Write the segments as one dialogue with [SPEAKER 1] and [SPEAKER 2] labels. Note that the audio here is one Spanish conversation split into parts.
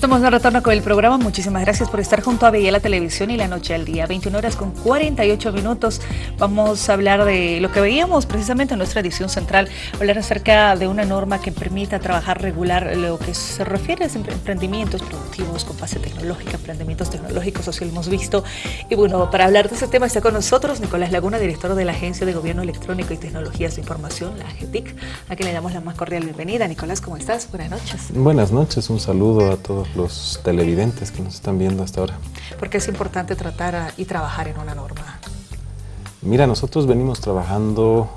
[SPEAKER 1] Estamos de retorno con el programa. Muchísimas gracias por estar junto a la Televisión y la Noche al Día. 21 horas con 48 minutos. Vamos a hablar de lo que veíamos precisamente en nuestra edición central. Hablar acerca de una norma que permita trabajar regular lo que se refiere a emprendimientos productivos con base tecnológica, emprendimientos tecnológicos, así lo hemos visto. Y bueno, para hablar de ese tema está con nosotros Nicolás Laguna, director de la Agencia de Gobierno Electrónico y Tecnologías de Información, la AGETIC, a quien le damos la más cordial bienvenida. Nicolás, ¿cómo estás? Buenas noches.
[SPEAKER 2] Buenas noches, un saludo a todos los televidentes que nos están viendo hasta ahora.
[SPEAKER 1] ¿Por qué es importante tratar y trabajar en una norma?
[SPEAKER 2] Mira, nosotros venimos trabajando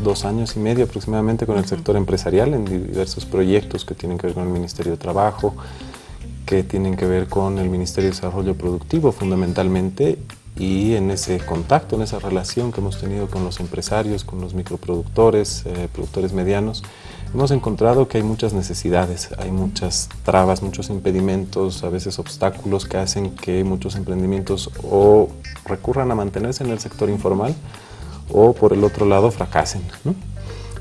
[SPEAKER 2] dos años y medio aproximadamente con el sector empresarial en diversos proyectos que tienen que ver con el Ministerio de Trabajo, que tienen que ver con el Ministerio de Desarrollo Productivo fundamentalmente y en ese contacto, en esa relación que hemos tenido con los empresarios, con los microproductores, eh, productores medianos, hemos encontrado que hay muchas necesidades, hay muchas trabas, muchos impedimentos, a veces obstáculos que hacen que muchos emprendimientos o recurran a mantenerse en el sector informal o por el otro lado fracasen.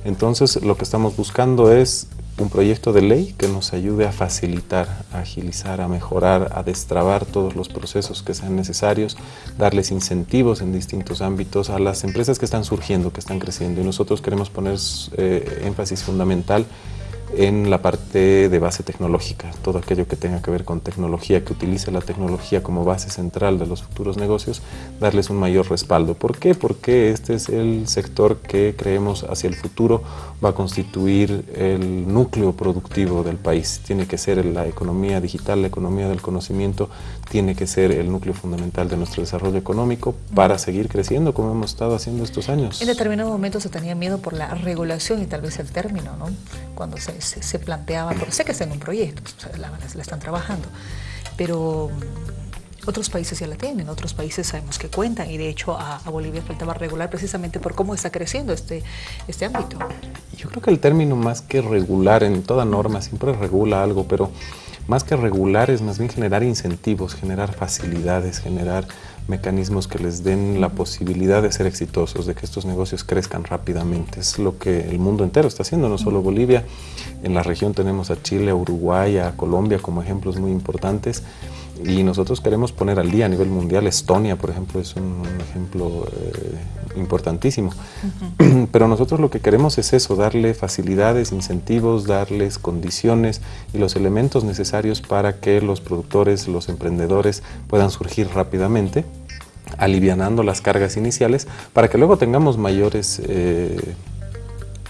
[SPEAKER 2] Entonces lo que estamos buscando es un proyecto de ley que nos ayude a facilitar, a agilizar, a mejorar, a destrabar todos los procesos que sean necesarios, darles incentivos en distintos ámbitos a las empresas que están surgiendo, que están creciendo. Y nosotros queremos poner eh, énfasis fundamental en la parte de base tecnológica, todo aquello que tenga que ver con tecnología, que utilice la tecnología como base central de los futuros negocios, darles un mayor respaldo. ¿Por qué? Porque este es el sector que creemos hacia el futuro va a constituir el núcleo productivo del país. Tiene que ser la economía digital, la economía del conocimiento, tiene que ser el núcleo fundamental de nuestro desarrollo económico para seguir creciendo como hemos estado haciendo estos años.
[SPEAKER 1] En determinado momento se tenía miedo por la regulación y tal vez el término, ¿no? Cuando se planteaba, porque sé que está en un proyecto, la, la están trabajando, pero otros países ya la tienen, otros países sabemos que cuentan y de hecho a, Bolivia faltaba regular precisamente por cómo está creciendo este, este ámbito.
[SPEAKER 2] Yo creo que el término más que regular en toda norma siempre regula algo, pero más que regular es más bien generar incentivos, generar facilidades, generar mecanismos que les den la posibilidad de ser exitosos, de que estos negocios crezcan rápidamente. Es lo que el mundo entero está haciendo, no solo Bolivia. En la región tenemos a Chile, a Uruguay, a Colombia como ejemplos muy importantes y nosotros queremos poner al día a nivel mundial. Estonia, por ejemplo, es un, ejemplo eh, importantísimo. Pero nosotros lo que queremos es eso, darle facilidades, incentivos, darles condiciones y los elementos necesarios para que los productores, los emprendedores puedan surgir rápidamente alivianando las cargas iniciales para que luego tengamos mayores eh,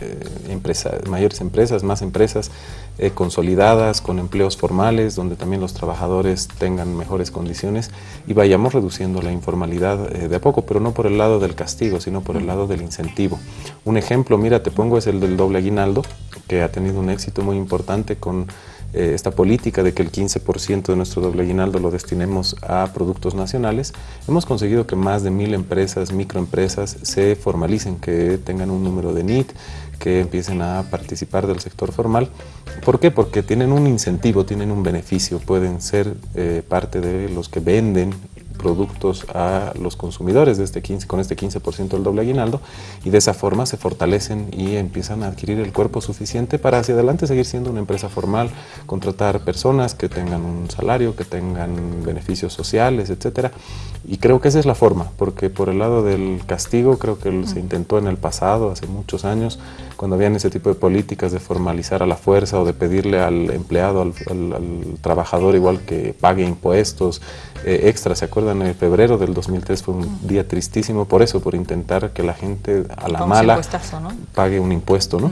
[SPEAKER 2] eh, mayores empresas, más empresas eh, consolidadas, con empleos formales, donde también los trabajadores tengan mejores condiciones y vayamos reduciendo la informalidad eh, de a poco, pero no por el lado del castigo, sino por el lado del incentivo. Un ejemplo, mira, te pongo, es el del doble aguinaldo, que ha tenido un éxito muy importante con esta política de que el 15% de nuestro doble aguinaldo lo destinemos a productos nacionales, hemos conseguido que más de mil empresas, microempresas, se formalicen, que tengan un número de NIT, que empiecen a participar del sector formal. ¿Por qué? Porque tienen un incentivo, tienen un beneficio, pueden ser eh, parte de los que venden productos a los consumidores de este 15, con este 15% del doble aguinaldo y de esa forma se fortalecen y empiezan a adquirir el cuerpo suficiente para hacia adelante seguir siendo una empresa formal, contratar personas que tengan un salario, que tengan beneficios sociales, etcétera. Y creo que esa es la forma, porque por el lado del castigo creo que se intentó en el pasado, hace muchos años, cuando habían ese tipo de políticas de formalizar a la fuerza o de pedirle al empleado, al, trabajador igual que pague impuestos eh, extras. ¿Se acuerdan? En febrero del 2003 fue un día tristísimo por eso, por intentar que la gente a la mala pague un impuesto, ¿no?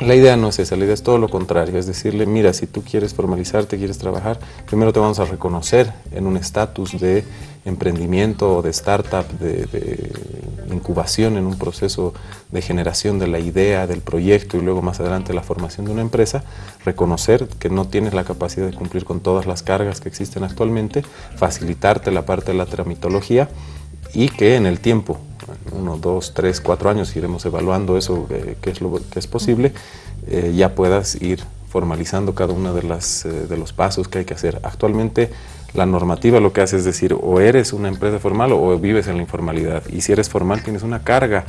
[SPEAKER 2] La idea no es esa, la idea es todo lo contrario, es decirle, mira, si tú quieres formalizarte, quieres trabajar, primero te vamos a reconocer en un estatus de emprendimiento de startup, de, incubación en un proceso de generación de la idea, del proyecto y luego más adelante la formación de una empresa, reconocer que no tienes la capacidad de cumplir con todas las cargas que existen actualmente, facilitarte la parte de la tramitología y que en el tiempo uno, dos, tres, cuatro años iremos evaluando eso, eh, qué es lo que es posible, eh, ya puedas ir formalizando cada uno de, las, eh, de los pasos que hay que hacer. Actualmente la normativa lo que hace es decir, o eres una empresa formal o vives en la informalidad. Y si eres formal tienes una carga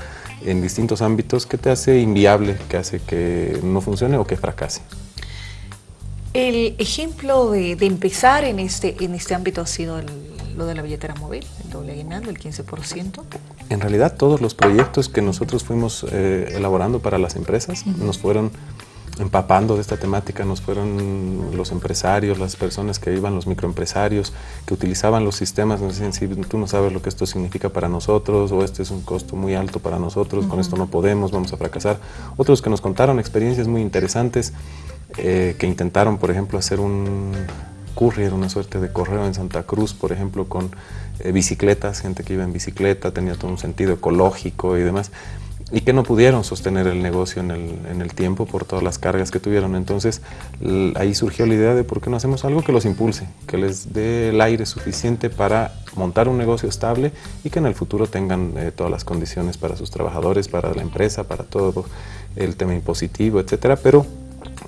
[SPEAKER 2] en distintos ámbitos que te hace inviable, que hace que no funcione o que fracase.
[SPEAKER 1] El ejemplo de, empezar en este, en este ámbito ha sido lo de la billetera móvil, el doble aguinaldo, el 15%.
[SPEAKER 2] En realidad todos los proyectos que nosotros fuimos eh, elaborando para las empresas nos fueron empapando de esta temática nos fueron los empresarios, las personas que iban, los microempresarios, que utilizaban los sistemas, nos decían, si tú no sabes lo que esto significa para nosotros, o este es un costo muy alto para nosotros, con esto no podemos, vamos a fracasar. Otros que nos contaron experiencias muy interesantes, eh, que intentaron, por ejemplo, hacer un courier, una suerte de correo en Santa Cruz, por ejemplo, con eh, bicicletas, gente que iba en bicicleta, tenía todo un sentido ecológico y demás y que no pudieron sostener el negocio en el, en el, tiempo por todas las cargas que tuvieron. Entonces ahí surgió la idea de por qué no hacemos algo que los impulse, que les dé el aire suficiente para montar un negocio estable y que en el futuro tengan eh, todas las condiciones para sus trabajadores, para la empresa, para todo el tema impositivo, etcétera, pero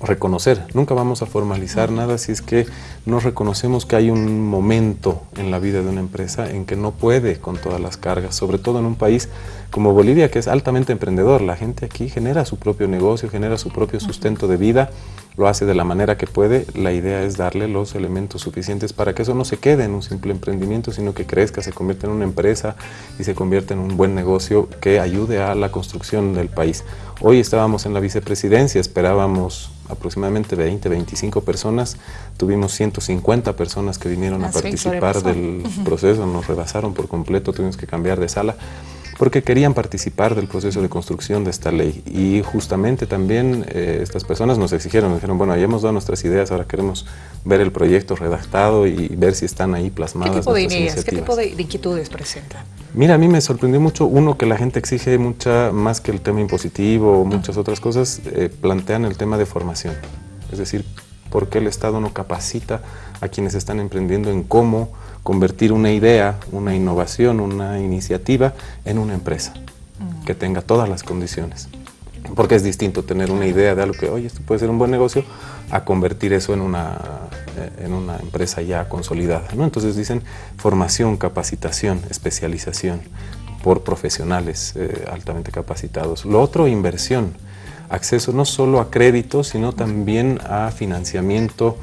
[SPEAKER 2] reconocer. Nunca vamos a formalizar nada si es que no reconocemos que hay un momento en la vida de una empresa en que no puede con todas las cargas, sobre todo en un país como Bolivia que es altamente emprendedor. La gente aquí genera su propio negocio, genera su propio sustento de vida, lo hace de la manera que puede. La idea es darle los elementos suficientes para que eso no se quede en un simple emprendimiento, sino que crezca, se convierta en una empresa y se convierta en un buen negocio que ayude a la construcción del país. Hoy estábamos en la vicepresidencia, esperábamos aproximadamente 20, 25 personas, tuvimos 150 personas que vinieron a participar del proceso, nos rebasaron por completo, tuvimos que cambiar de sala porque querían participar del proceso de construcción de esta ley. Y justamente también eh, estas personas nos exigieron, nos dijeron, bueno, ya hemos dado nuestras ideas, ahora queremos ver el proyecto redactado y ver si están ahí plasmadas.
[SPEAKER 1] ¿Qué tipo de ideas, qué tipo de, inquietudes presentan?
[SPEAKER 2] Mira, a mí me sorprendió mucho, uno, que la gente exige mucha más que el tema impositivo o muchas otras cosas, eh, plantean el tema de formación. Es decir, ¿por qué el Estado no capacita a quienes están emprendiendo en cómo convertir una idea, una innovación, una iniciativa en una empresa mm. que tenga todas las condiciones. Porque es distinto tener una idea de algo que, oye, esto puede ser un buen negocio, a convertir eso en una, eh, en una empresa ya consolidada. ¿no? Entonces dicen formación, capacitación, especialización por profesionales eh, altamente capacitados. Lo otro, inversión, acceso no solo a crédito, sino también a financiamiento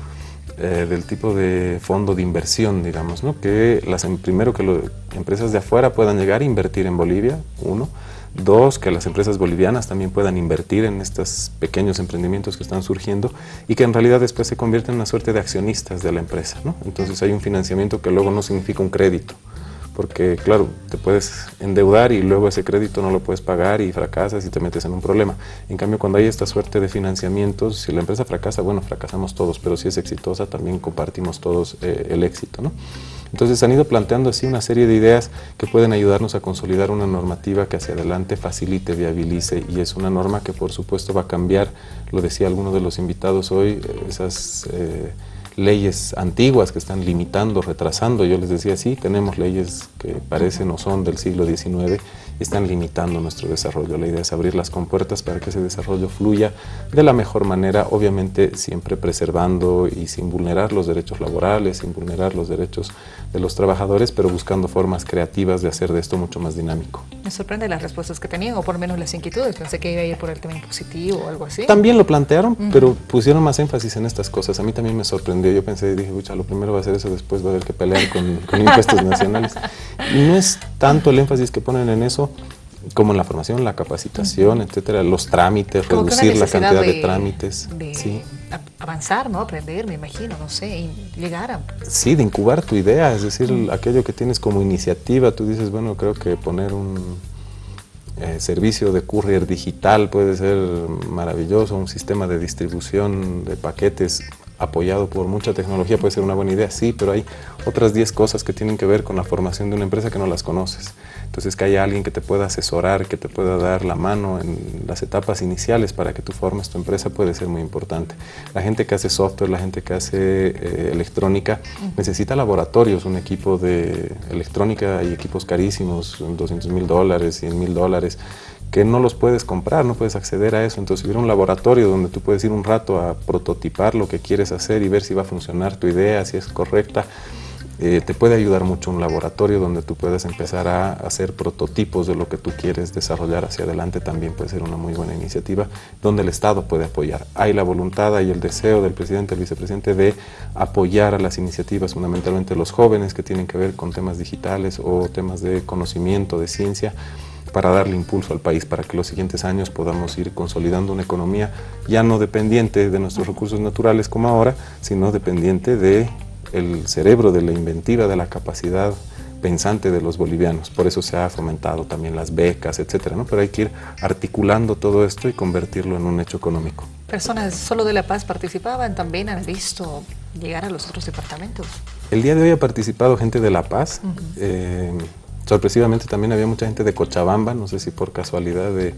[SPEAKER 2] eh, del tipo de fondo de inversión, digamos, ¿no? que las, em, primero que las empresas de afuera puedan llegar a invertir en Bolivia, uno, dos, que las empresas bolivianas también puedan invertir en estos pequeños emprendimientos que están surgiendo y que en realidad después se convierten en una suerte de accionistas de la empresa. ¿no? Entonces hay un financiamiento que luego no significa un crédito, porque claro, te puedes endeudar y luego ese crédito no lo puedes pagar y fracasas y te metes en un problema. En cambio, cuando hay esta suerte de financiamientos, si la empresa fracasa, bueno, fracasamos todos, pero si es exitosa, también compartimos todos eh, el éxito. ¿no? Entonces han ido planteando así una serie de ideas que pueden ayudarnos a consolidar una normativa que hacia adelante facilite, viabilice y es una norma que por supuesto va a cambiar, lo decía alguno de los invitados hoy, esas... Eh, leyes antiguas que están limitando, retrasando. Yo les decía, sí, tenemos leyes que parecen o son del siglo XIX están limitando nuestro desarrollo. La idea es abrir las compuertas para que ese desarrollo fluya de la mejor manera, obviamente siempre preservando y sin vulnerar los derechos laborales, sin vulnerar los derechos de los trabajadores, pero buscando formas creativas de hacer de esto mucho más dinámico.
[SPEAKER 1] Me sorprende las respuestas que tenían, o por lo menos las inquietudes. Pensé que iba a ir por el tema impositivo o algo así.
[SPEAKER 2] También lo plantearon, pero pusieron más énfasis en estas cosas. A mí también me sorprendió. Yo pensé, dije, pucha, lo primero va a ser eso, después va a haber que pelear con, con impuestos nacionales. Y no es tanto el énfasis que ponen en eso, como en la formación, la capacitación, etcétera, los trámites, reducir la cantidad de, trámites.
[SPEAKER 1] sí. avanzar, ¿no? Aprender, me imagino, no sé, y llegar a...
[SPEAKER 2] Sí, de incubar tu idea, es decir, aquello que tienes como iniciativa, tú dices, bueno, creo que poner un eh, servicio de courier digital puede ser maravilloso, un sistema de distribución de paquetes apoyado por mucha tecnología puede ser una buena idea, sí, pero hay otras 10 cosas que tienen que ver con la formación de una empresa que no las conoces. Entonces que haya alguien que te pueda asesorar, que te pueda dar la mano en las etapas iniciales para que tú formes tu empresa puede ser muy importante. La gente que hace software, la gente que hace eh, electrónica, necesita laboratorios, un equipo de electrónica, hay equipos carísimos, 200 mil dólares, 100 mil dólares, que no los puedes comprar, no puedes acceder a eso. Entonces, si hubiera un laboratorio donde tú puedes ir un rato a prototipar lo que quieres hacer y ver si va a funcionar tu idea, si es correcta, eh, te puede ayudar mucho un laboratorio donde tú puedes empezar a hacer prototipos de lo que tú quieres desarrollar hacia adelante, también puede ser una muy buena iniciativa donde el Estado puede apoyar. Hay la voluntad y el deseo del presidente, del vicepresidente de apoyar a las iniciativas, fundamentalmente los jóvenes que tienen que ver con temas digitales o temas de conocimiento, de ciencia, para darle impulso al país, para que los siguientes años podamos ir consolidando una economía ya no dependiente de nuestros recursos naturales como ahora, sino dependiente de el cerebro, de la inventiva, de la capacidad pensante de los bolivianos. Por eso se ha fomentado también las becas, etcétera, ¿no? Pero hay que ir articulando todo esto y convertirlo en un hecho económico.
[SPEAKER 1] ¿Personas solo de La Paz participaban? ¿También han visto llegar a los otros departamentos?
[SPEAKER 2] El día de hoy ha participado gente de La Paz. Sorpresivamente también había mucha gente de Cochabamba, no sé si por casualidad de,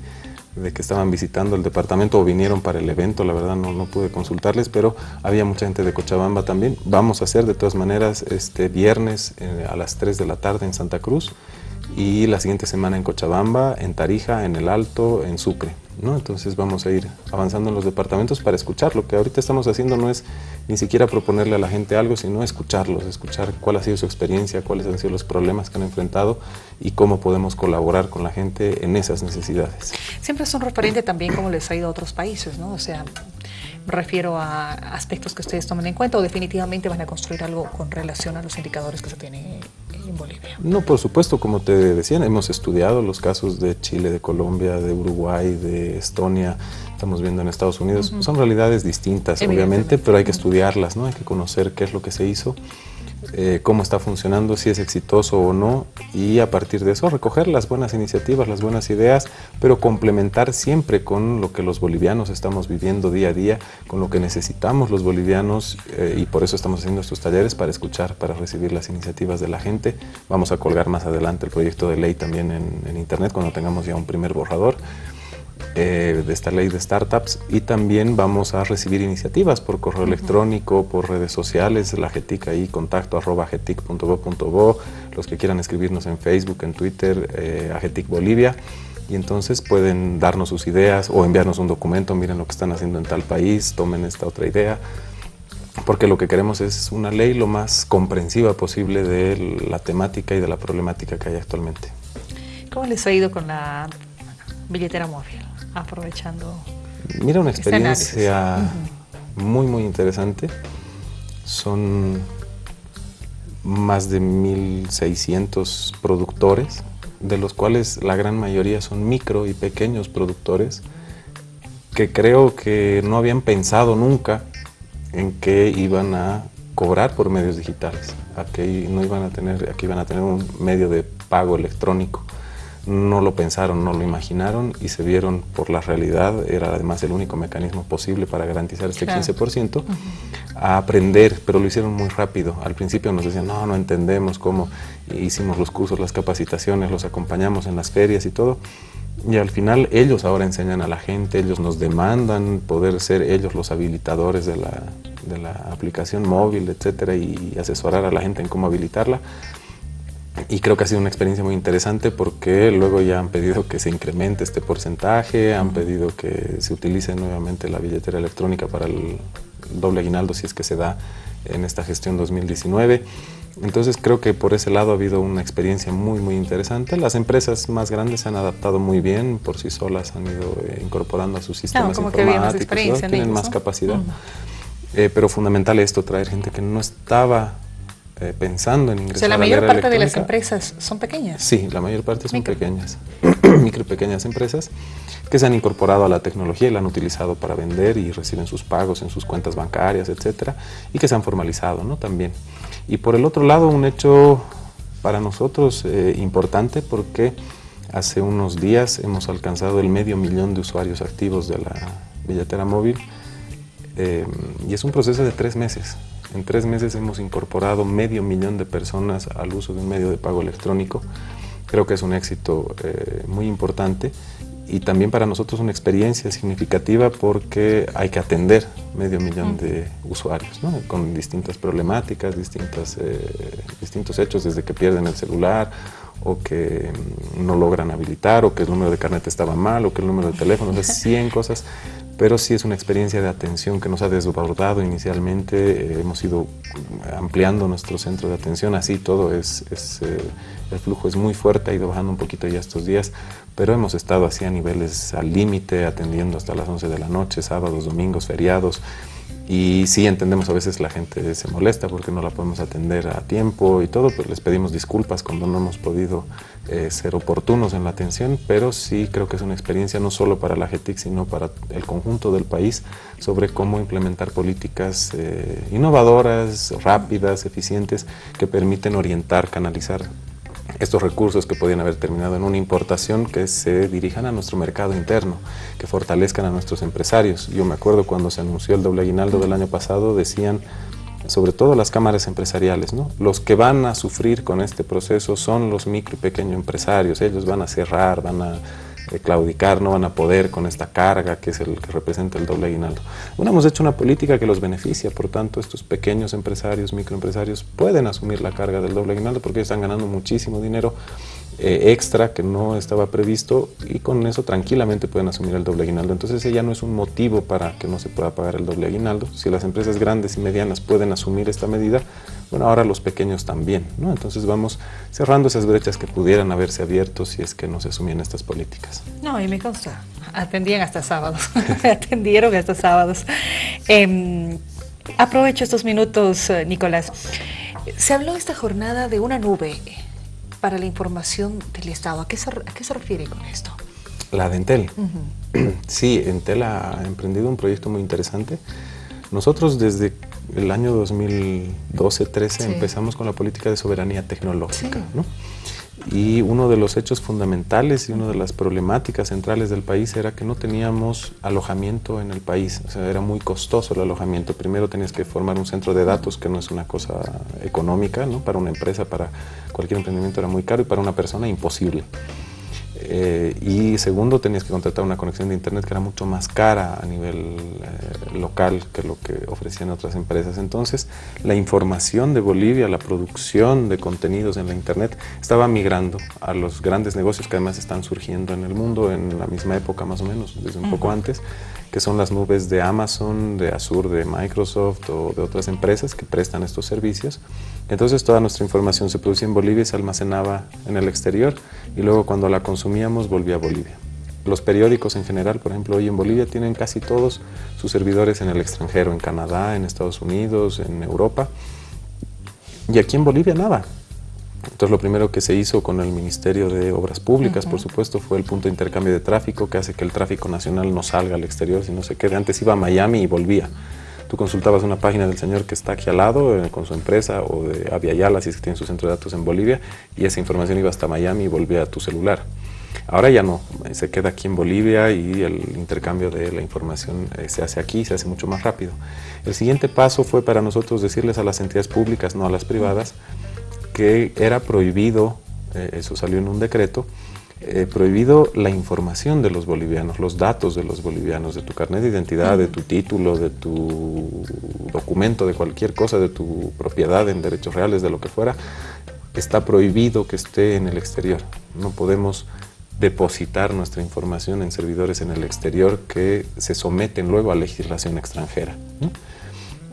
[SPEAKER 2] que estaban visitando el departamento o vinieron para el evento, la verdad no, pude consultarles, pero había mucha gente de Cochabamba también. Vamos a hacer de todas maneras este viernes eh, a las 3 de la tarde en Santa Cruz y la siguiente semana en Cochabamba, en Tarija, en El Alto, en Sucre. ¿No? Entonces vamos a ir avanzando en los departamentos para escuchar. Lo que ahorita estamos haciendo no es ni siquiera proponerle a la gente algo, sino escucharlos, escuchar cuál ha sido su experiencia, cuáles han sido los problemas que han enfrentado y cómo podemos colaborar con la gente en esas necesidades.
[SPEAKER 1] Siempre es un referente también cómo les ha ido a otros países, ¿no? O sea, refiero a aspectos que ustedes tomen en cuenta o definitivamente van a construir algo con relación a los indicadores que se tienen en Bolivia?
[SPEAKER 2] No, por supuesto, como te decían, hemos estudiado los casos de Chile, de Colombia, de Uruguay, de Estonia, estamos viendo en Estados Unidos. Son realidades distintas, obviamente, pero hay que estudiarlas, ¿no? Hay que conocer qué es lo que se hizo eh, cómo está funcionando, si es exitoso o no, y a partir de eso recoger las buenas iniciativas, las buenas ideas, pero complementar siempre con lo que los bolivianos estamos viviendo día a día, con lo que necesitamos los bolivianos, eh, y por eso estamos haciendo estos talleres, para escuchar, para recibir las iniciativas de la gente. Vamos a colgar más adelante el proyecto de ley también en internet, cuando tengamos ya un primer borrador. Eh, de esta ley de startups y también vamos a recibir iniciativas por correo electrónico, por redes sociales, la GETIC ahí, contacto arroba getic.bo.bo, los que quieran escribirnos en Facebook, en Twitter, eh, a GETIC Bolivia y entonces pueden darnos sus ideas o enviarnos un documento, miren lo que están haciendo en tal país, tomen esta otra idea, porque lo que queremos es una ley lo más comprensiva posible de la temática y de la problemática que hay actualmente.
[SPEAKER 1] ¿Cómo les ha ido con la billetera móvil? Aprovechando.
[SPEAKER 2] Mira, una experiencia muy, muy interesante. Son más de 1.600 productores, de los cuales la gran mayoría son micro y pequeños productores, que creo que no habían pensado nunca en que iban a cobrar por medios digitales, a que no iban a tener, a que iban a tener un medio de pago electrónico no lo pensaron, no lo imaginaron y se vieron por la realidad, era además el único mecanismo posible para garantizar este 15%, a aprender, pero lo hicieron muy rápido. Al principio nos decían, no, no entendemos cómo, hicimos los cursos, las capacitaciones, los acompañamos en las ferias y todo. Y al final ellos ahora enseñan a la gente, ellos nos demandan poder ser ellos los habilitadores de la, de la aplicación móvil, etcétera, y asesorar a la gente en cómo habilitarla y creo que ha sido una experiencia muy interesante porque luego ya han pedido que se incremente este porcentaje, han pedido que se utilice nuevamente la billetera electrónica para el doble aguinaldo si es que se da en esta gestión 2019. Entonces creo que por ese lado ha habido una experiencia muy muy interesante. Las empresas más grandes se han adaptado muy bien, por sí solas han ido eh, incorporando a sus sistemas informáticos, tienen más capacidad. Eh, pero fundamental esto, traer gente que no estaba eh, pensando en ingresar
[SPEAKER 1] o sea, la mayor parte de las empresas son pequeñas.
[SPEAKER 2] Sí, la mayor parte son pequeñas, micro y pequeñas empresas que se han incorporado a la tecnología y la han utilizado para vender y reciben sus pagos en sus cuentas bancarias, etcétera, y que se han formalizado, ¿no? También. Y por el otro lado, un hecho para nosotros eh, importante porque hace unos días hemos alcanzado el medio millón de usuarios activos de la billetera móvil eh, y es un proceso de tres meses. En tres meses hemos incorporado medio millón de personas al uso de un medio de pago electrónico. Creo que es un éxito eh, muy importante y también para nosotros una experiencia significativa porque hay que atender medio millón de usuarios con distintas problemáticas, distintas, eh, distintos hechos, desde que pierden el celular o que mm, no logran habilitar o que el número de carnet estaba mal o que el número de teléfono, de 100 cosas pero sí es una experiencia de atención que nos ha desbordado inicialmente, eh, hemos ido ampliando nuestro centro de atención, así todo es, eh, el flujo es muy fuerte, ha ido bajando un poquito ya estos días, pero hemos estado así a niveles al límite, atendiendo hasta las 11 de la noche, sábados, domingos, feriados, y sí entendemos a veces la gente se molesta porque no la podemos atender a tiempo y todo, pues les pedimos disculpas cuando no hemos podido eh, ser oportunos en la atención, pero sí creo que es una experiencia no solo para la GETIC, sino para el conjunto del país sobre cómo implementar políticas eh, innovadoras, rápidas, eficientes, que permiten orientar, canalizar estos recursos que podían haber terminado en una importación que se dirijan a nuestro mercado interno, que fortalezcan a nuestros empresarios. Yo me acuerdo cuando se anunció el doble aguinaldo del año pasado, decían, sobre todo las cámaras empresariales, ¿no? los que van a sufrir con este proceso son los micro y pequeños empresarios, ellos van a cerrar, van a claudicar, no van a poder con esta carga que es el que representa el doble aguinaldo. Bueno, hemos hecho una política que los beneficia, por tanto estos pequeños empresarios, microempresarios pueden asumir la carga del doble aguinaldo porque están ganando muchísimo dinero eh, extra que no estaba previsto y con eso tranquilamente pueden asumir el doble aguinaldo. Entonces ese ya no es un motivo para que no se pueda pagar el doble aguinaldo. Si las empresas grandes y medianas pueden asumir esta medida, bueno, ahora los pequeños también, ¿no? Entonces vamos cerrando esas brechas que pudieran haberse abierto si es que no se asumían estas políticas.
[SPEAKER 1] No, y me consta, atendían hasta sábados, atendieron hasta sábados. Em, aprovecho estos minutos, eh, Nicolás. Se habló esta jornada de una nube para la información del Estado. ¿A qué se, qué se refiere con esto?
[SPEAKER 2] La de Entel. Sí, Entel ha emprendido un proyecto muy interesante. Nosotros desde el año 2012-13 empezamos con la política de soberanía tecnológica. Y uno de los hechos fundamentales y una de las problemáticas centrales del país era que no teníamos alojamiento en el país. O sea, era muy costoso el alojamiento. Primero tenías que formar un centro de datos, que no es una cosa económica, ¿no? Para una empresa, para cualquier emprendimiento era muy caro y para una persona imposible. Eh, y segundo, tenías que contratar una conexión de internet que era mucho más cara a nivel eh, local que lo que ofrecían otras empresas. Entonces, la información de Bolivia, la producción de contenidos en la internet estaba migrando a los grandes negocios que además están surgiendo en el mundo en la misma época más o menos, desde un poco antes, que son las nubes de Amazon, de Azure, de Microsoft o de otras empresas que prestan estos servicios. Entonces toda nuestra información se producía en Bolivia y se almacenaba en el exterior y luego cuando la consumíamos volvía a Bolivia. Los periódicos en general, por ejemplo, hoy en Bolivia tienen casi todos sus servidores en el extranjero, en Canadá, en Estados Unidos, en Europa. Y aquí en Bolivia nada. Entonces lo primero que se hizo con el Ministerio de Obras Públicas, por supuesto, fue el punto de intercambio de tráfico que hace que el tráfico nacional no salga al exterior, sino se quede. Antes iba a Miami y volvía. Tú consultabas una página del señor que está aquí al lado eh, con su empresa o de Aviala, si es que tiene su centro de datos en Bolivia, y esa información iba hasta Miami y volvía a tu celular. Ahora ya no, eh, se queda aquí en Bolivia y el intercambio de la información eh, se hace aquí, se hace mucho más rápido. El siguiente paso fue para nosotros decirles a las entidades públicas, no a las privadas, que era prohibido, eso salió en un decreto, eh, prohibido la información de los bolivianos, los datos de los bolivianos, de tu carnet de identidad, de tu título, de tu documento, de cualquier cosa, de tu propiedad en derechos reales, de lo que fuera, está prohibido que esté en el exterior. No podemos depositar nuestra información en servidores en el exterior que se someten luego a legislación extranjera.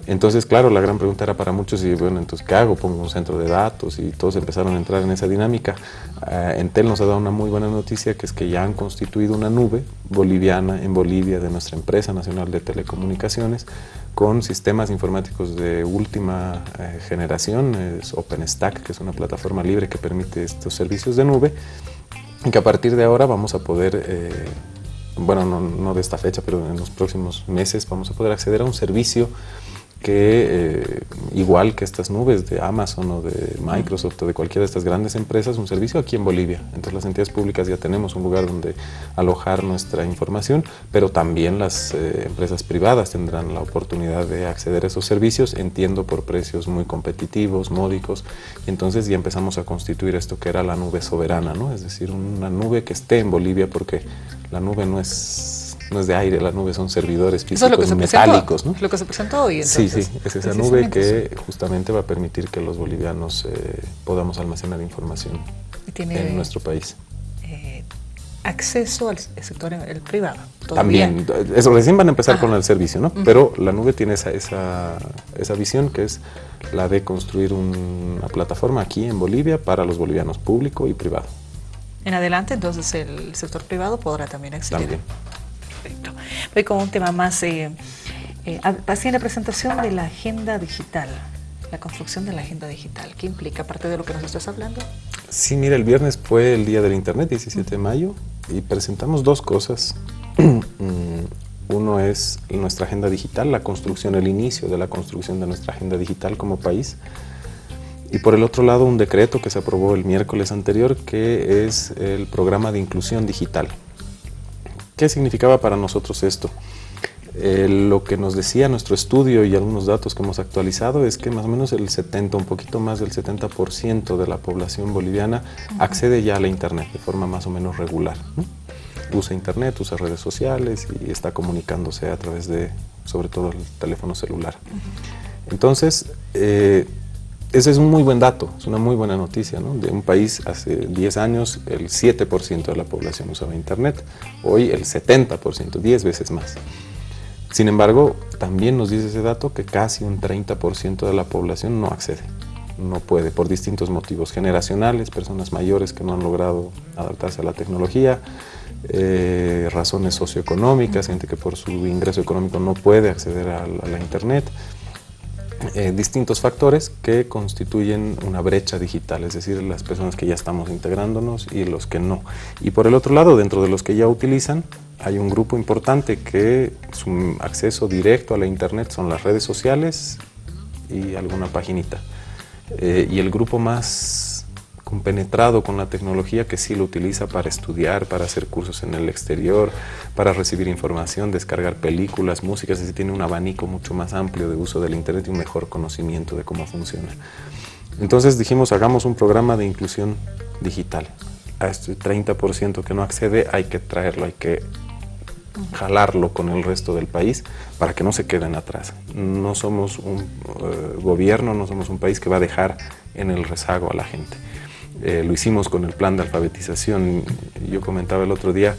[SPEAKER 2] Entonces, claro, la gran pregunta era para muchos, y bueno, entonces, ¿qué hago? Pongo un centro de datos y todos empezaron a entrar en esa dinámica. Uh, Entel nos ha dado una muy buena noticia, que es que ya han constituido una nube boliviana en Bolivia de nuestra empresa nacional de telecomunicaciones con sistemas informáticos de última eh, generación, es OpenStack, que es una plataforma libre que permite estos servicios de nube, y que a partir de ahora vamos a poder... Eh, bueno, no, no de esta fecha, pero en los próximos meses vamos a poder acceder a un servicio que eh, igual que estas nubes de Amazon o de Microsoft o de cualquiera de estas grandes empresas, un servicio aquí en Bolivia. Entonces las entidades públicas ya tenemos un lugar donde alojar nuestra información, pero también las eh, empresas privadas tendrán la oportunidad de acceder a esos servicios, entiendo por precios muy competitivos, módicos, y entonces ya empezamos a constituir esto que era la nube soberana, ¿no? es decir, una nube que esté en Bolivia porque la nube no es no es de aire, la nube son servidores físicos metálicos. ¿no?
[SPEAKER 1] Lo que se presentó hoy.
[SPEAKER 2] sí, sí, es esa nube que justamente va a permitir que los bolivianos eh, podamos almacenar información en nuestro país.
[SPEAKER 1] Eh, acceso al sector el privado.
[SPEAKER 2] También, eso recién van a empezar con el servicio, ¿no? Pero la nube tiene esa, esa, esa, visión que es la de construir una plataforma aquí en Bolivia para los bolivianos, público y privado.
[SPEAKER 1] En adelante, entonces, el sector privado podrá también acceder.
[SPEAKER 2] También.
[SPEAKER 1] Perfecto. Voy con un tema más, eh, eh, la presentación de la agenda digital la construcción de la agenda digital. ¿Qué implica, aparte de lo que nos estás hablando?
[SPEAKER 2] Sí, mira, el viernes fue el Día del Internet, 17 de mayo, y presentamos dos cosas. Mm, uno es nuestra agenda digital, la construcción, el inicio de la construcción de nuestra agenda digital como país. Y por el otro lado, un decreto que se aprobó el miércoles anterior, que es el programa de inclusión digital. ¿Qué significaba para nosotros esto? Eh, lo que nos decía nuestro estudio y algunos datos que hemos actualizado es que más o menos el 70, un poquito más del 70% de la población boliviana accede ya a la Internet de forma más o menos regular. Usa Internet, usa redes sociales y está comunicándose a través de, sobre todo, el teléfono celular. Entonces, eh, ese es un muy buen dato, es una muy buena noticia. ¿no? De un país hace 10 años el 7% de la población usaba Internet, hoy el 70%, 10 veces más. Sin embargo, también nos dice ese dato que casi un 30% de la población no accede, no puede, por distintos motivos generacionales, personas mayores que no han logrado adaptarse a la tecnología, eh, razones socioeconómicas, gente que por su ingreso económico no puede acceder a la, Internet, eh, distintos factores que constituyen una brecha digital, es decir, las personas que ya estamos integrándonos y los que no. Y por el otro lado, dentro de los que ya utilizan, hay un grupo importante que su acceso directo a la internet son las redes sociales y alguna paginita. Eh, y el grupo más compenetrado con la tecnología que sí lo utiliza para estudiar, para hacer cursos en el exterior, para recibir información, descargar películas, músicas, es decir, tiene un abanico mucho más amplio de uso del internet y un mejor conocimiento de cómo funciona. Entonces dijimos, hagamos un programa de inclusión digital. A este 30% que no accede hay que traerlo, hay que jalarlo con el resto del país para que no se queden atrás. No somos un eh, gobierno, no somos un país que va a dejar en el rezago a la gente. Eh, lo hicimos con el plan de alfabetización. Yo comentaba el otro día,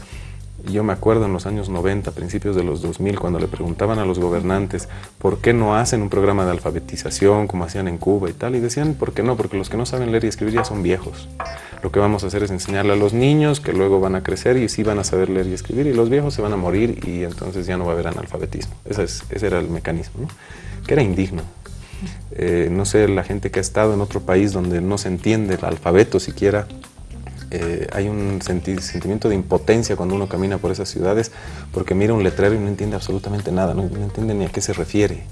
[SPEAKER 2] yo me acuerdo en los años 90, principios de los 2000, cuando le preguntaban a los gobernantes por qué no hacen un programa de alfabetización como hacían en Cuba y tal, y decían, ¿por qué no? Porque los que no saben leer y escribir ya son viejos. Lo que vamos a hacer es enseñarle a los niños que luego van a crecer y sí van a saber leer y escribir, y los viejos se van a morir y entonces ya no va a haber analfabetismo. Ese, ese era el mecanismo, que era indigno. Eh, no sé, la gente que ha estado en otro país donde no se entiende el alfabeto siquiera, eh, hay un sentimiento de impotencia cuando uno camina por esas ciudades porque mira un letrero y no entiende absolutamente nada, no, entiende ni a qué se refiere.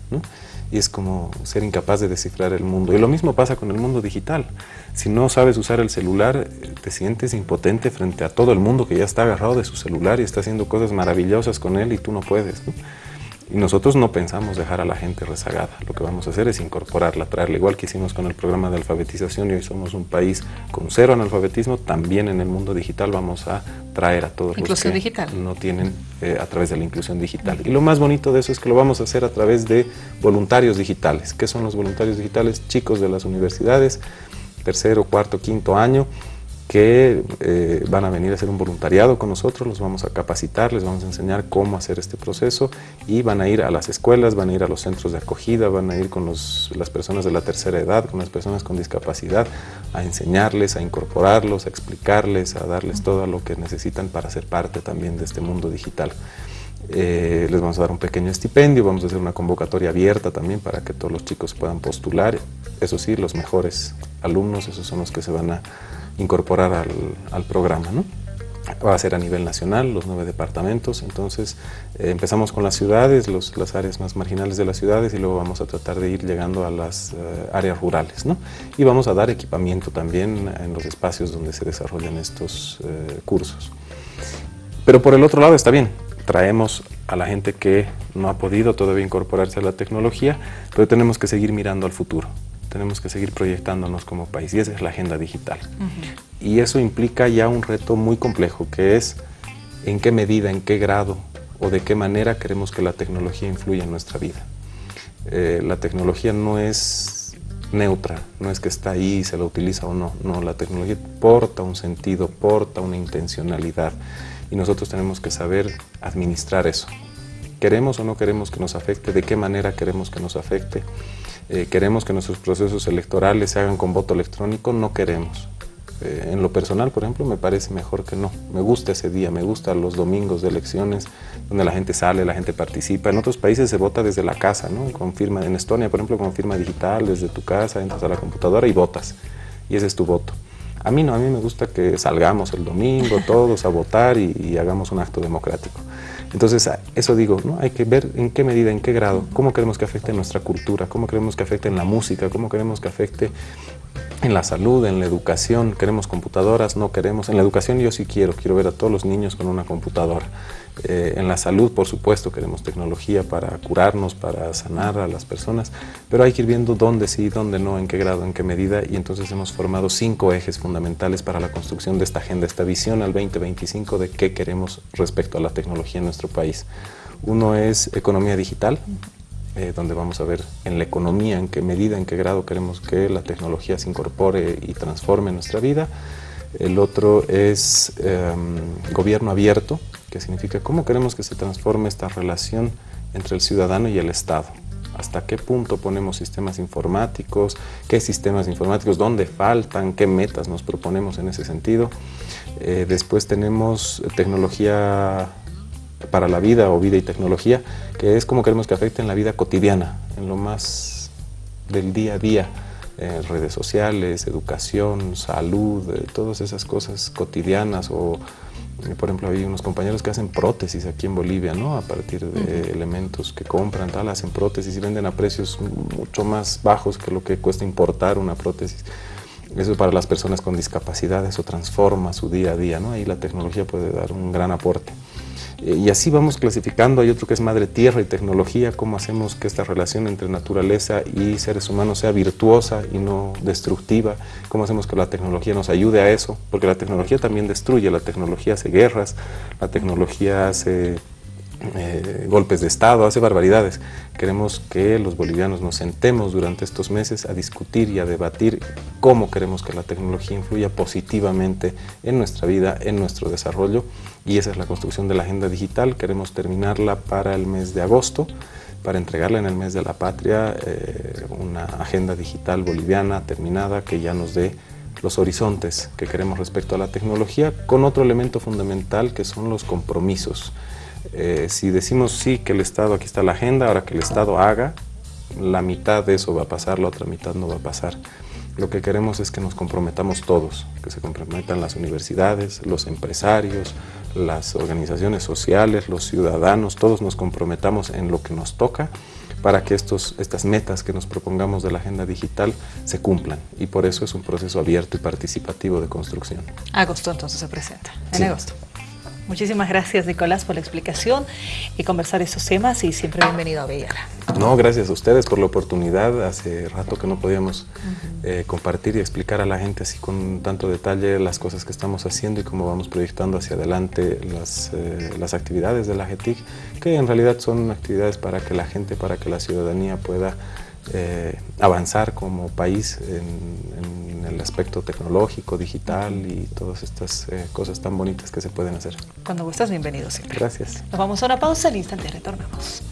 [SPEAKER 2] Y es como ser incapaz de descifrar el mundo. Y lo mismo pasa con el mundo digital. Si no sabes usar el celular, te sientes impotente frente a todo el mundo que ya está agarrado de su celular y está haciendo cosas maravillosas con él y tú no puedes. Y nosotros no pensamos dejar a la gente rezagada. Lo que vamos a hacer es incorporarla, traerla. Igual que hicimos con el programa de alfabetización y hoy somos un país con cero analfabetismo, también en el mundo digital vamos a traer a todos los que
[SPEAKER 1] digital.
[SPEAKER 2] no tienen eh, a través de la inclusión digital. Y lo más bonito de eso es que lo vamos a hacer a través de voluntarios digitales. ¿Qué son los voluntarios digitales? Chicos de las universidades, tercero, cuarto, quinto año, que eh, van a venir a hacer un voluntariado con nosotros, los vamos a capacitar, les vamos a enseñar cómo hacer este proceso y van a ir a las escuelas, van a ir a los centros de acogida, van a ir con las personas de la tercera edad, con las personas con discapacidad, a enseñarles, a incorporarlos, a explicarles, a darles todo lo que necesitan para ser parte también de este mundo digital. Eh, les vamos a dar un pequeño estipendio, vamos a hacer una convocatoria abierta también para que todos los chicos puedan postular. Eso sí, los mejores alumnos, esos son los que se van a incorporar al, programa. ¿no? Va a ser a nivel nacional, los nueve departamentos, entonces eh, empezamos con las ciudades, los, las áreas más marginales de las ciudades y luego vamos a tratar de ir llegando a las eh, áreas rurales. ¿no? Y vamos a dar equipamiento también en los espacios donde se desarrollan estos eh, cursos. Pero por el otro lado está bien, traemos a la gente que no ha podido todavía incorporarse a la tecnología, pero tenemos que seguir mirando al futuro tenemos que seguir proyectándonos como país y esa es la agenda digital. Y eso implica ya un reto muy complejo que es en qué medida, en qué grado o de qué manera queremos que la tecnología influya en nuestra vida. Eh, la tecnología no es neutra, no es que está ahí, se la utiliza o no, no, la tecnología porta un sentido, porta una intencionalidad y nosotros tenemos que saber administrar eso. ¿Queremos o no queremos que nos afecte? ¿De qué manera queremos que nos afecte? Eh, ¿Queremos que nuestros procesos electorales se hagan con voto electrónico? No queremos. Eh, en lo personal, por ejemplo, me parece mejor que no. Me gusta ese día, me gustan los domingos de elecciones, donde la gente sale, la gente participa. En otros países se vota desde la casa, ¿no? Con firma, en Estonia, por ejemplo, con firma digital, desde tu casa, entras a la computadora y votas. Y ese es tu voto. A mí no, a mí me gusta que salgamos el domingo todos a votar y, hagamos un acto democrático. Entonces, eso digo, ¿no? hay que ver en qué medida, en qué grado, cómo queremos que afecte nuestra cultura, cómo queremos que afecte en la música, cómo queremos que afecte en la salud, en la educación, queremos computadoras, no queremos. En la educación yo sí quiero, quiero ver a todos los niños con una computadora. Eh, en la salud, por supuesto, queremos tecnología para curarnos, para sanar a las personas, pero hay que ir viendo dónde sí, dónde no, en qué grado, en qué medida, y entonces hemos formado cinco ejes fundamentales para la construcción de esta agenda, esta visión al 2025 de qué queremos respecto a la tecnología en nuestro país. Uno es economía digital, eh, donde vamos a ver en la economía, en qué medida, en qué grado queremos que la tecnología se incorpore y transforme nuestra vida. El otro es em, gobierno abierto, que significa cómo queremos que se transforme esta relación entre el ciudadano y el Estado. ¿Hasta qué punto ponemos sistemas informáticos? ¿Qué sistemas informáticos? ¿Dónde faltan? ¿Qué metas nos proponemos en ese sentido? Eh, después tenemos tecnología para la vida o vida y tecnología, que es cómo queremos que afecte en la vida cotidiana, en lo más del día a día, en redes sociales, educación, salud, eh, todas esas cosas cotidianas o eh, por ejemplo, hay unos compañeros que hacen prótesis aquí en Bolivia, ¿no? A partir de elementos que compran, tal, hacen prótesis y venden a precios mucho más bajos que lo que cuesta importar una prótesis. Eso para las personas con discapacidad, eso transforma su día a día, ¿no? Ahí la tecnología puede dar un gran aporte. Eh, y así vamos clasificando, hay otro que es madre tierra y tecnología, cómo hacemos que esta relación entre naturaleza y seres humanos sea virtuosa y no destructiva, cómo hacemos que la tecnología nos ayude a eso, porque la tecnología también destruye, la tecnología hace guerras, la tecnología hace eh, golpes de Estado, hace barbaridades. Queremos que los bolivianos nos sentemos durante estos meses a discutir y a debatir cómo queremos que la tecnología influya positivamente en nuestra vida, en nuestro desarrollo y esa es la construcción de la agenda digital. Queremos terminarla para el mes de agosto, para entregarla en el mes de la patria, eh, una agenda digital boliviana terminada que ya nos dé los horizontes que queremos respecto a la tecnología, con otro elemento fundamental que son los compromisos. Eh, si decimos sí que el Estado, aquí está la agenda, ahora que el Estado haga, la mitad de eso va a pasar, la otra mitad no va a pasar. Lo que queremos es que nos comprometamos todos, que se comprometan las universidades, los empresarios, las organizaciones sociales, los ciudadanos, todos nos comprometamos en lo que nos toca para que estos, estas metas que nos propongamos de la agenda digital se cumplan. Y por eso es un proceso abierto y participativo de construcción.
[SPEAKER 1] Agosto entonces se presenta, en agosto. Muchísimas gracias, Nicolás, por la explicación y conversar estos temas y siempre bienvenido a Bellana.
[SPEAKER 2] No, gracias a ustedes por la oportunidad. Hace rato que no podíamos eh, compartir y explicar a la gente así con tanto detalle las cosas que estamos haciendo y cómo vamos proyectando hacia adelante las, eh, las actividades de la GETIC, que en realidad son actividades para que la gente, para que la ciudadanía pueda eh, avanzar como país en, el aspecto tecnológico, digital y todas estas eh, cosas tan bonitas que se pueden hacer.
[SPEAKER 1] Cuando gustas, bienvenido siempre.
[SPEAKER 2] Gracias.
[SPEAKER 1] Nos vamos a una pausa, al instante retornamos.